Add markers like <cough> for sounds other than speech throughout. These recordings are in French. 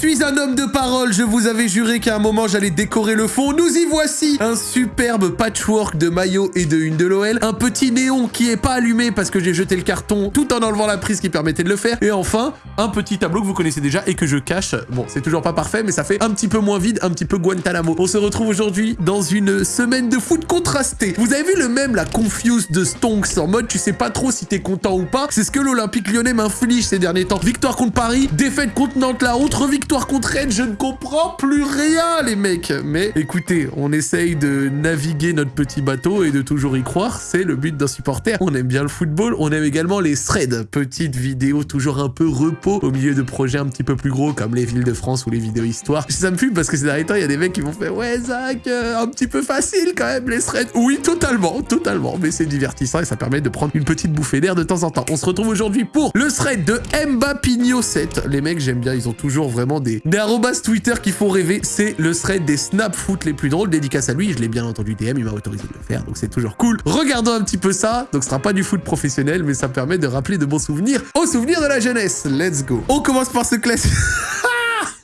suis un homme de parole, je vous avais juré qu'à un moment j'allais décorer le fond. Nous y voici Un superbe patchwork de maillot et de une de l'OL. Un petit néon qui est pas allumé parce que j'ai jeté le carton tout en enlevant la prise qui permettait de le faire. Et enfin, un petit tableau que vous connaissez déjà et que je cache. Bon, c'est toujours pas parfait, mais ça fait un petit peu moins vide, un petit peu Guantanamo. On se retrouve aujourd'hui dans une semaine de foot contrastée. Vous avez vu le même, la confuse de Stonks, en mode tu sais pas trop si t'es content ou pas. C'est ce que l'Olympique lyonnais m'inflige ces derniers temps. Victoire contre Paris, défaite contre Nantes, la autre victoire contre Rennes, je ne comprends plus rien les mecs. Mais écoutez, on essaye de naviguer notre petit bateau et de toujours y croire, c'est le but d'un supporter. On aime bien le football, on aime également les threads, petites vidéos toujours un peu repos au milieu de projets un petit peu plus gros comme les villes de France ou les vidéos histoire. Ça me fume parce que ces derniers temps, il y a des mecs qui vont faire ouais Zach, euh, un petit peu facile quand même les threads. Oui, totalement, totalement, mais c'est divertissant et ça permet de prendre une petite bouffée d'air de temps en temps. On se retrouve aujourd'hui pour le thread de Mbapinho 7. Les mecs, j'aime bien, ils ont toujours vraiment des, des arrobas Twitter qui font rêver. C'est le thread des snap foot les plus drôles. Dédicace à lui, je l'ai bien entendu DM, il m'a autorisé de le faire, donc c'est toujours cool. Regardons un petit peu ça. Donc ce sera pas du foot professionnel, mais ça permet de rappeler de bons souvenirs aux souvenirs de la jeunesse. Let's go. On commence par ce classique.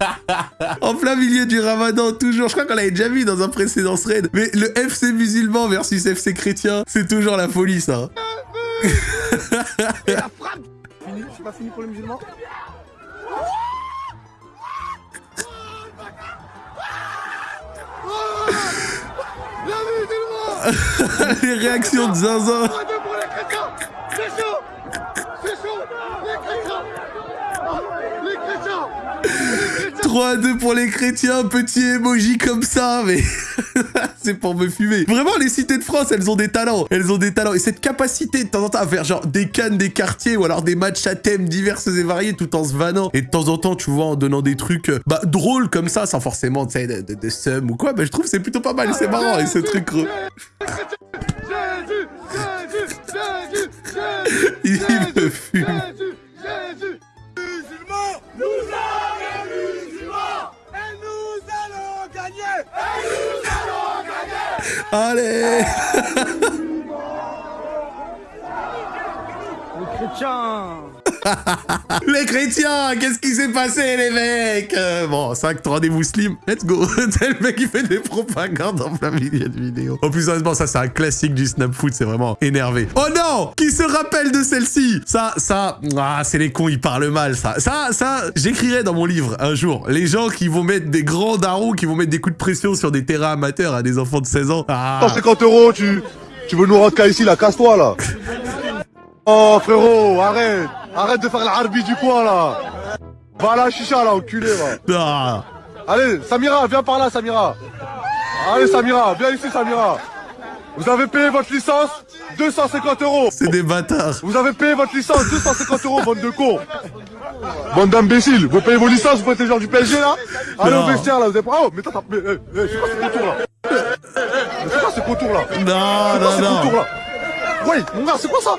<laughs> en plein milieu du ramadan, toujours. Je crois qu'on l'avait déjà vu dans un précédent thread. Mais le FC musulman versus FC chrétien, c'est toujours la folie, ça. <laughs> Et la frappe Fini, je suis pas fini pour les musulmans Les réactions de Zinzin. pour les chrétiens. C'est chaud. C'est chaud. Les chrétiens. Les chrétiens. 3 à 2 pour les chrétiens, petit emoji comme ça, mais <laughs> c'est pour me fumer. Vraiment, les cités de France, elles ont des talents. Elles ont des talents. Et cette capacité de temps en temps à faire genre des cannes des quartiers ou alors des matchs à thème diverses et variés tout en se vannant. Et de temps en temps, tu vois, en donnant des trucs euh, bah, drôles comme ça, sans forcément, de, de, ou quoi, bah, je trouve c'est plutôt pas mal. C'est marrant. Et ce truc... <laughs> Il me fume. Allez. Les chrétiens <laughs> Les chrétiens, qu'est-ce qui s'est passé, les mecs? Euh, Bon, 5 3 des musulmans, let's go <laughs> C'est le mec qui fait des propagandes en plein milieu de vidéo. En plus, honnêtement, ça, c'est un classique du snap foot, c'est vraiment énervé. Oh non Qui se rappelle de celle-ci? Ça, ça... Ah, c'est les cons, ils parlent mal, ça. Ça, ça, j'écrirai dans mon livre, un jour, les gens qui vont mettre des grands darons, qui vont mettre des coups de pression sur des terrains amateurs à des enfants de 16 ans. Ah 150 euros, tu, tu veux nous rentrer ici, là, casse-toi, là. <laughs> Oh, frérot, arrête. Arrête de faire l'arbi du coin, là. Va à la chicha, là, enculé, va. Ah. Allez, Samira, viens par là, Samira. Allez, Samira, viens ici, Samira. Vous avez payé votre licence 250 euros. C'est des bâtards. Vous avez payé votre licence 250 euros, bande de cons. Bande d'imbéciles. Vous payez vos licences, vous êtes les gens du PSG, là Allez Non. au vestiaire, là. Vous avez... Oh, mais attends, attends, mais, eh, eh, c'est quoi ce contour, là Mais C'est quoi ce contour, là Non, C'est quoi non, ce non. contour, là Oui, mon gars, c'est quoi ça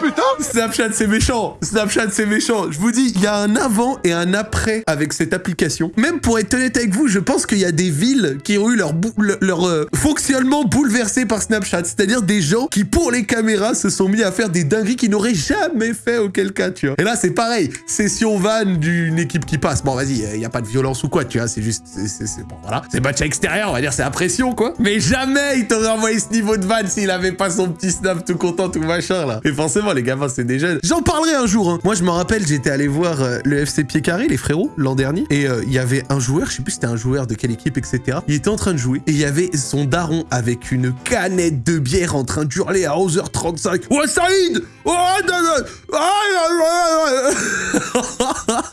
Putain Snapchat, c'est méchant. Snapchat, c'est méchant. Je vous dis, il y a un avant et un après avec cette application. Même pour être honnête avec vous, je pense qu'il y a des villes qui ont eu leur, bou- le- leur euh, fonctionnement bouleversé par Snapchat. C'est-à-dire des gens qui, pour les caméras, se sont mis à faire des dingueries qu'ils n'auraient jamais fait auquel cas, tu vois. Et là, c'est pareil. Session van d'une équipe qui passe. Bon, vas-y, il n'y a pas de violence ou quoi, tu vois. C'est juste, c'est, bon, voilà. C'est match extérieur, on va dire, c'est la pression, quoi. Mais jamais il t'aurait envoyé ce niveau de van s'il avait pas son petit snap tout content, tout machin, là. Et forcément, les gamins, c'est des jeunes. J'en parlerai un jour, hein. Moi, je me rappelle, j'étais allé voir euh, le FC Pied Carré, les frérots, l'an dernier. Et euh, il y avait un joueur, je sais plus c'était un joueur de quelle équipe, etc. Il était en train de jouer. Et il y avait son daron avec une canette de bière en train d'hurler à 11h35. Ouais, Saïd Oh.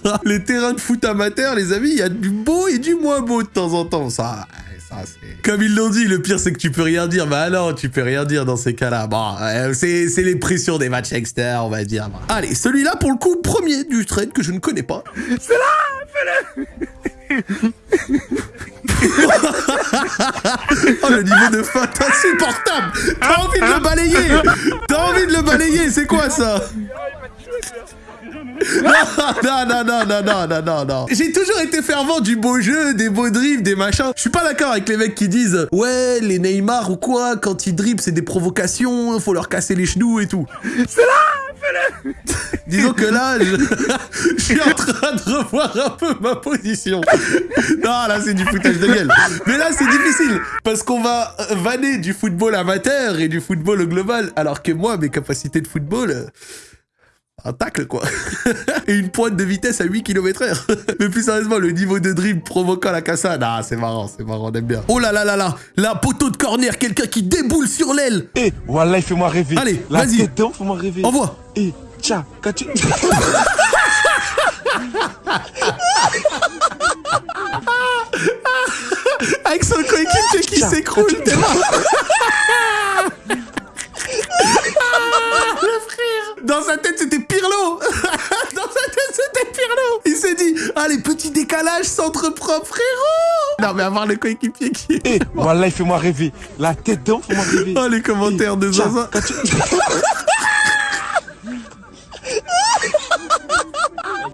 <laughs> Les terrains de foot amateurs, les amis, il y a du beau et du moins beau de temps en temps. Ça, ça c'est... Comme ils l'ont dit, le pire, c'est que tu peux rien dire. Bah non, tu peux rien dire dans ces cas-là. Bon, euh, c'est les pressions des matchs externes, on va dire. Allez, celui-là, pour le coup, premier du trade que je ne connais pas. C'est là Fais-le <laughs> Oh, le niveau de feinte insupportable T'as envie de le balayer T'as envie de le balayer, c'est quoi ça? Non, non, non, non, non, non, non, non. J'ai toujours été fervent du beau jeu, des beaux dribbles, des machins. Je suis pas d'accord avec les mecs qui disent Ouais, les Neymar ou quoi, quand ils dribblent, c'est des provocations, faut leur casser les genoux et tout. C'est là <laughs> Disons que là, <laughs> je... suis en train de revoir un peu ma position. Non, là, c'est du foutage de gueule. Mais là, c'est difficile, parce qu'on va euh, vanner du football amateur et du football global, alors que moi, mes capacités de football... un tacle, quoi. <laughs> Et une pointe de vitesse à 8 km heure. <laughs> Mais plus sérieusement, le niveau de dribble provoquant la cassade. Ah, c'est marrant, c'est marrant, on aime bien. Oh là là là là La poteau de corner, quelqu'un qui déboule sur l'aile Eh, voilà, il fait-moi rêver. Allez, vas-y. fais-moi rêver. Envoie Eh, tiens, quand tu... Avec son coéquipier qui s'écroule, <laughs> t'es mort Le frère Dans sa tête, c'était Pirlo <laughs> Dans sa tête, c'était Pirlo Il s'est dit, allez, petit décalage, centre propre, frérot Non, mais avoir le coéquipier qui est... Eh, voilà, il fait-moi rêver. La tête d'homme, fais-moi rêver. Oh, les commentaires de Tiens, Zaza. <laughs>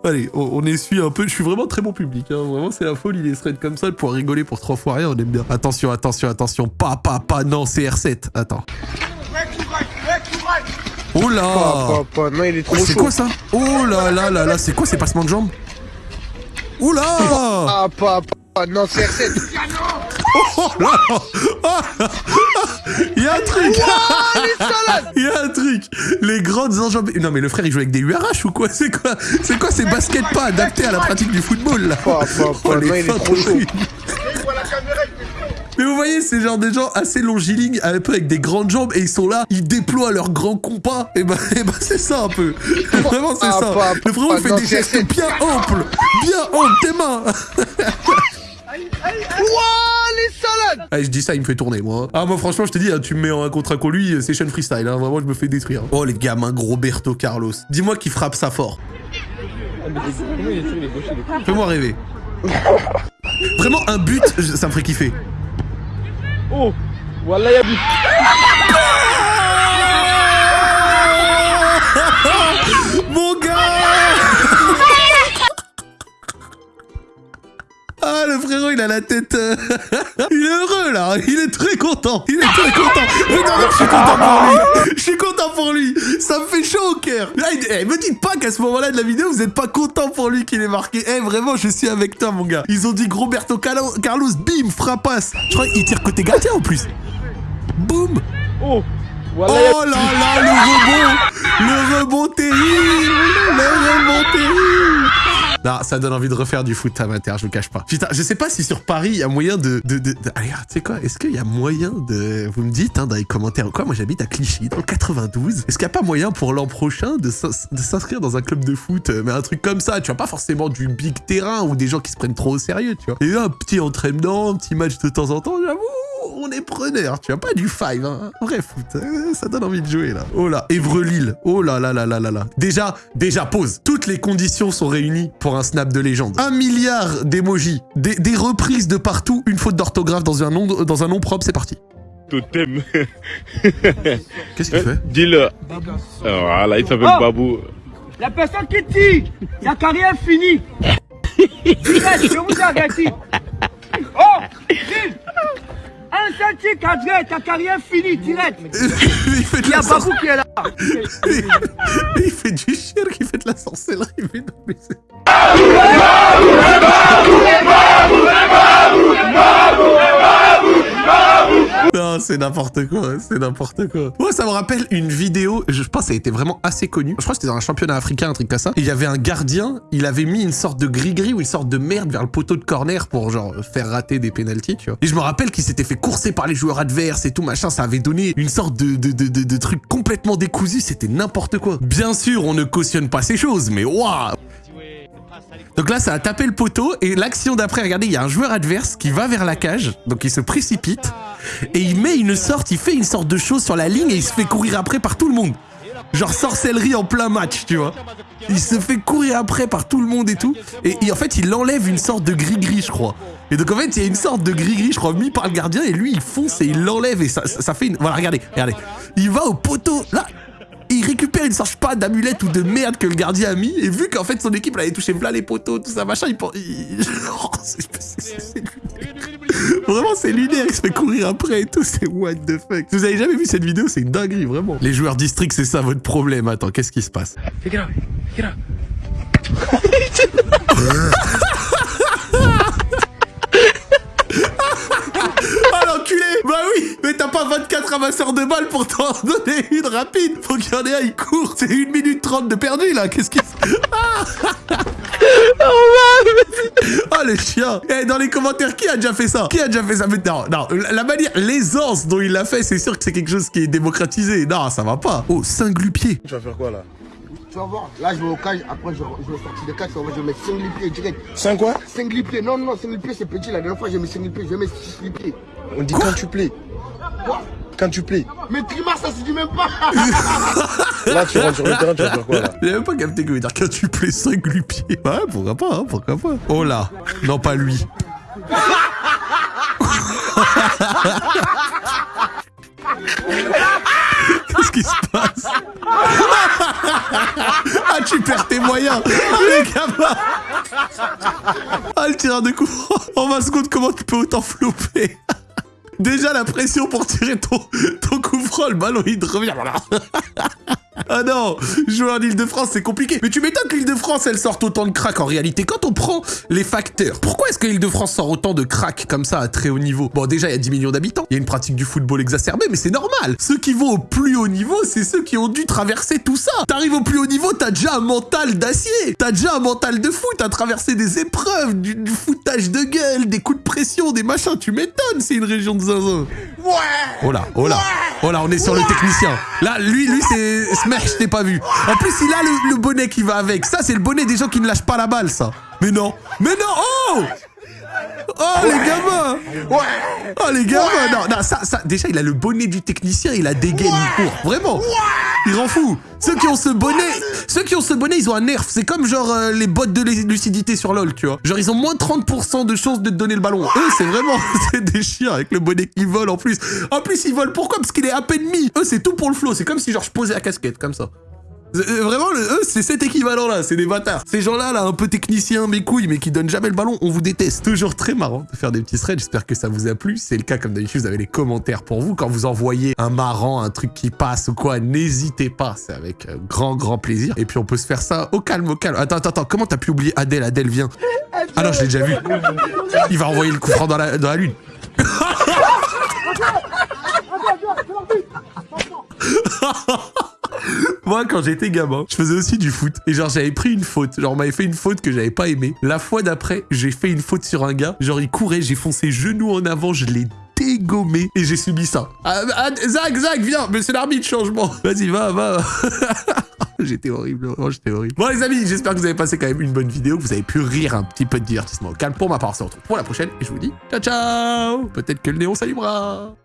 Allez, on, on essuie un peu. Je suis vraiment très bon public. Hein. Vraiment, c'est la folie. Les threads comme ça pour rigoler pour trois fois rien. On aime bien. Attention, attention, attention. Pas, pas, pas. Non, c'est R7. Attends. Oh là. Non, il est trop Ouais, C'est quoi ça Oh là là là là. C'est quoi ces passements de jambes Oh là. Ah, papa, non, c'est R7. Oh là. Il y a un truc. <laughs> Il y a un truc. Les grandes enjambées... Non mais le frère il joue avec des URH ou quoi C'est quoi C'est quoi ces baskets pas adaptés à la pratique du football là Oh, les non, il <laughs> est feintes trop chaud. horribles. Mais vous voyez, c'est genre des gens assez longilignes, un peu avec des grandes jambes, et ils sont là, ils déploient leurs grands compas. Et ben, <laughs> et ben c'est ça un peu. <laughs> Vraiment, c'est Ah, ça. pas- Le frérot pas- fait non, des c'est- gestes bien amples. Bien amples, tes mains. <laughs> Ouah, les salades Allez, je dis ça, il me fait tourner, moi. Ah, moi, franchement, je te dis, hein, tu me mets en un contre un con lui, c'est Sean Freestyle. Hein, vraiment, je me fais détruire. Oh, les gamins, Roberto Carlos. Dis-moi qui frappe ça fort. Fais-moi rêver. Vraiment, un but, ça me ferait kiffer. Oh, voilà, il y a but. Mon gars. <laughs> Ah, le frérot, il a la tête... euh, <laughs> il est heureux, là. Il est très content. Il est très content. Regardez, je suis content pour lui. Je suis content pour lui. Ça me fait chaud au cœur. Là, eh, me dites pas qu'à ce moment-là de la vidéo, vous êtes pas content pour lui qu'il est marqué. Eh, vraiment, je suis avec toi, mon gars. Ils ont dit Roberto Carlo- Carlos, bim, frappasse Je crois qu'il tire côté gardien, en plus. Boum. Oh, voilà, Oh là là, le rebond. Le rebond terrible. Le rebond terrible Ça donne envie de refaire du foot amateur, je vous cache pas. Putain, je sais pas si sur Paris, il y a moyen de... de, de, Allez, tu sais quoi Est-ce qu'il y a moyen de... Vous me dites, hein, dans les commentaires quoi, moi j'habite à Clichy, dans le 92. Est-ce qu'il n'y a pas moyen pour l'an prochain de s'inscrire dans un club de foot euh, Mais un truc comme ça, tu vois, pas forcément du big terrain ou des gens qui se prennent trop au sérieux, tu vois. Et un petit entraînement, un petit match de temps en temps, j'avoue on est preneur, tu vois, pas du five, hein. Vrai foot, euh, ça donne envie de jouer, là. Oh là, Évreux-Lille, oh là là là là là là. Déjà, déjà, pause. Toutes les conditions sont réunies pour un snap de légende. Un milliard d'emojis, des, des reprises de partout, une faute d'orthographe dans un nom, dans un nom propre, c'est parti. totem. <laughs> Qu'est-ce qu'il fait? Dis-le. Voilà, il s'appelle Oh. Babou. La personne qui tire, sa carrière est finie. <laughs> Je vous avertis. Oh, Gilles, un tir cadré, ta carrière finie, direct. Il fait de Il y la a. Babou qui est là. Il fait du chien qui fait de la sorcellerie. Mais non, mais c'est- Non, c'est n'importe quoi, c'est n'importe quoi. Moi, ça me rappelle une vidéo, je pense que ça a été vraiment assez connu. Je crois que c'était dans un championnat africain, un truc comme ça. Il y avait un gardien, il avait mis une sorte de gris-gris ou une sorte de merde vers le poteau de corner pour, genre, faire rater des pénalties, tu vois. Et je me rappelle qu'il s'était fait courser par les joueurs adverses et tout, machin. Ça avait donné une sorte de, de truc complètement décousu, c'était n'importe quoi. Bien sûr, on ne cautionne pas ces choses, mais waouh donc là, ça a tapé le poteau et l'action d'après, regardez, il y a un joueur adverse qui va vers la cage, donc il se précipite et il met une sorte, il fait une sorte de chose sur la ligne et il se fait courir après par tout le monde. Genre sorcellerie en plein match, tu vois. Il se fait courir après par tout le monde et tout. Et, en fait, il enlève une sorte de gris-gris, je crois. Et donc en fait, il y a une sorte de gris-gris, je crois, mis par le gardien et lui, il fonce et il l'enlève et ça fait une... Voilà, regardez, regardez. Il va au poteau, là, il récupère une sorte, pas, d'amulette ou de merde que le gardien a mis, et vu qu'en fait son équipe elle avait touché plein les poteaux, tout ça, machin, il pense. il- <laughs> Oh, c'est- Vraiment, c'est lunaire, il se fait courir après et tout, c'est what the fuck. Vous avez jamais vu cette vidéo, c'est une dinguerie, vraiment. Les joueurs district, c'est ça votre problème. Attends, qu'est-ce qui se passe? <laughs> oui Mais t'as pas 24 ramasseurs de balles pour t'en <laughs> donner une rapide Faut qu'il y en ait un, il court C'est 1 minute 30 de perdu là Qu'est-ce qu'il... <laughs> Ah <laughs> Oh les chiens Eh dans les commentaires, qui a déjà fait ça? Qui a déjà fait ça? Mais non, non, la manière, l'aisance dont il l'a fait, c'est sûr que c'est quelque chose qui est démocratisé. Non, ça va pas. Oh, Saint-Glupier. Tu vas faire quoi là? Tu vas voir, là je vais au cage, après je, je vais sortir des cages, je vais mettre 5 lipiers direct. 5 quoi? 5 lipiers, non, non, 5 lipiers c'est petit, la dernière fois j'ai mis 5 lipiers, je vais mettre 6 lipiers. On dit quand tu plais. Quand tu plais. Mais Trimar ça se dit même pas <laughs> Là, tu rentres sur le terrain, tu vas faire quoi là J'ai même pas capté que veut dire quand tu plais Saint-Glupier. Ouais, pourquoi pas, hein, pourquoi pas. Oh là Non, pas lui. <laughs> Qu'est-ce qui se passe <laughs> Ah, tu perds tes moyens Ah, les gamins Ah, le tireur de coup franc En 20 secondes, comment tu peux autant flopper Déjà, la pression pour tirer ton, ton coup le ballon, il revient. Voilà. <laughs> Ah non, joueur d'Île-de-France, c'est compliqué. Mais tu m'étonnes que l'Île-de-France, elle sorte autant de cracks en réalité. Quand on prend les facteurs, pourquoi est-ce que l'Île-de-France sort autant de cracks comme ça à très haut niveau? Bon, déjà, il y a 10 millions d'habitants. Il y a une pratique du football exacerbée, mais c'est normal. Ceux qui vont au plus haut niveau, c'est ceux qui ont dû traverser tout ça. T'arrives au plus haut niveau, t'as déjà un mental d'acier. T'as déjà un mental de fou. T'as traversé des épreuves, du, du foutage de gueule, des coups de pression, des machins. Tu m'étonnes, c'est une région de zinzin. Oh là, oh là, oh là, on est sur le technicien. Là, lui, lui, c'est Smash, je t'ai pas vu. En plus, il a le, le bonnet qui va avec. Ça, c'est le bonnet des gens qui ne lâchent pas la balle, ça. Mais non, mais non, oh Oh les gamins Oh les gamins Non, non, ça, ça, déjà il a le bonnet du technicien, il a des gaines, il court. Vraiment Il rend fou Ceux qui ont ce bonnet, ceux qui ont ce bonnet, ils ont un nerf. C'est comme genre euh, les bottes de lu- lucidité sur LoL, tu vois. Genre ils ont moins 30% de chances de te donner le ballon. Eux, c'est vraiment, <laughs> des chiens avec le bonnet qui vole en plus. En plus, ils volent pourquoi? Parce qu'il est à peine mis. Eux, c'est tout pour le flow. C'est comme si genre je posais la casquette, comme ça. Euh, Vraiment, le- eux, c'est cet équivalent-là, c'est des bâtards. Ces gens-là, là, un peu techniciens, mes couilles, mais qui donnent jamais le ballon, on vous déteste. Toujours très marrant de faire des petits threads, j'espère que ça vous a plu. C'est le cas, comme d'habitude, vous avez les commentaires pour vous. Quand vous envoyez un marrant, un truc qui passe ou quoi, n'hésitez pas, c'est avec euh, grand, grand plaisir. Et puis on peut se faire ça au calme, au calme. Attends, attends, attends, comment t'as pu oublier Adèle? Adèle, viens. Ah non, je l'ai déjà vu. Il va envoyer le coup franc dans la, dans la lune. <laughs> <laughs> <laughs> Moi, quand j'étais gamin, je faisais aussi du foot. Et genre, j'avais pris une faute. Genre, on m'avait fait une faute que j'avais pas aimée. La fois d'après, j'ai fait une faute sur un gars. Genre, il courait, j'ai foncé genou en avant, je l'ai dégommé et j'ai subi ça. Ah, ah, Zach, Zach, viens, mais c'est l'arbitre, changement. <laughs> Vas-y, va, va. <laughs> J'étais horrible, j'étais horrible. Bon, les amis, j'espère que vous avez passé quand même une bonne vidéo, que vous avez pu rire un petit peu de divertissement au calme. Pour ma part, on se retrouve pour la prochaine et je vous dis ciao, ciao Peut-être que le néon s'allumera